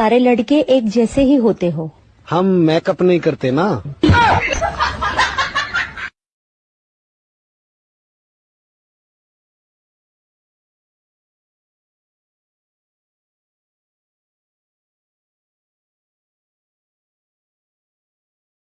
سارے لڑکے ایک جیسے ہی ہوتے ہو۔ ہم میک اپ نہیں کرتے نا۔